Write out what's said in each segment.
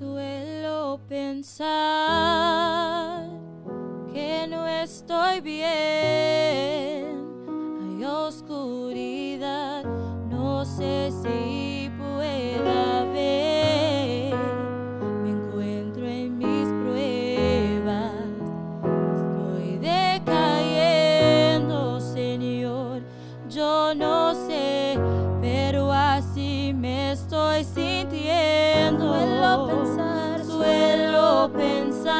Suelo pensar que no estoy bien. pensar, suelo pensar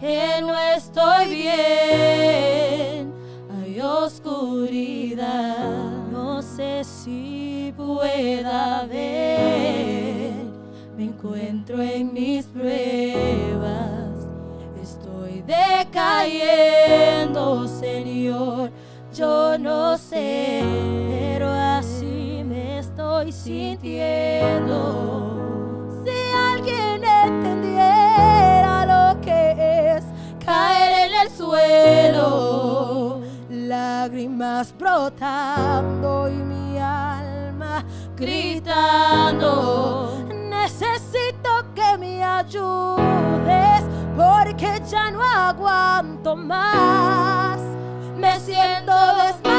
que no estoy bien. Hay oscuridad, no sé si pueda ver. Me encuentro en mis pruebas, estoy decayendo, Señor. Yo no sé estoy sintiendo. Si alguien entendiera lo que es caer en el suelo, lágrimas brotando y mi alma gritando. Necesito que me ayudes porque ya no aguanto más. Me siento desmayado.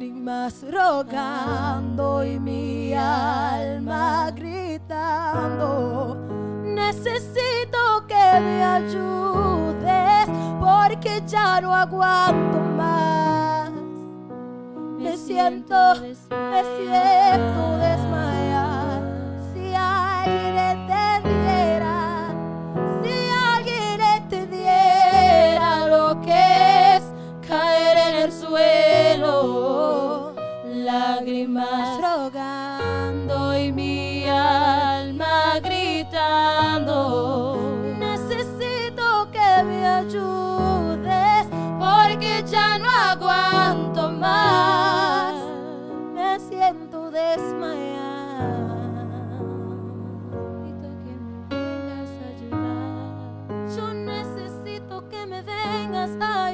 lágrimas rogando y mi alma gritando. Necesito que me ayudes porque ya no aguanto más. Me siento, me siento desmayado. Yo necesito que me vengas a